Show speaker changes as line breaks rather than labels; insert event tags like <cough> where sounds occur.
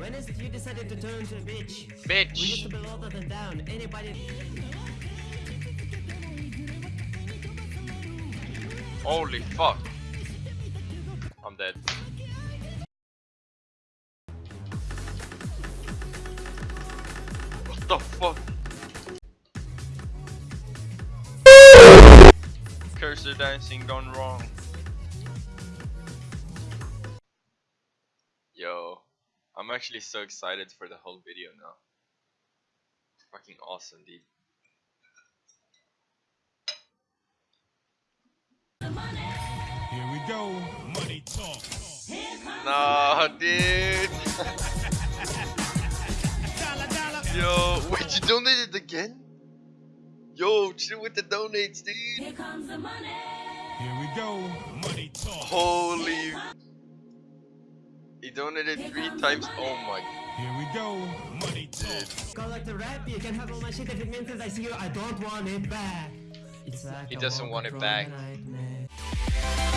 When is you decided to turn to a bitch? Bitch. We used to be louder than down. Anybody?
Holy fuck. I'm dead. What the fuck? Cursor dancing gone wrong. Yo, I'm actually so excited for the whole video now. Fucking awesome, dude.
Here we go. Money talk.
Nah, dude. <laughs> Yo, wait, you donated again? Yo, chill with the donates, dude.
Here comes the money. Here we go. Money talk.
Holy. He donated three times. Oh my.
Here we go. Money talk.
Go like the rap. You can have all my shit if it means that I see you. I don't want it back. It's like
He
a
doesn't want it back.
nightmare.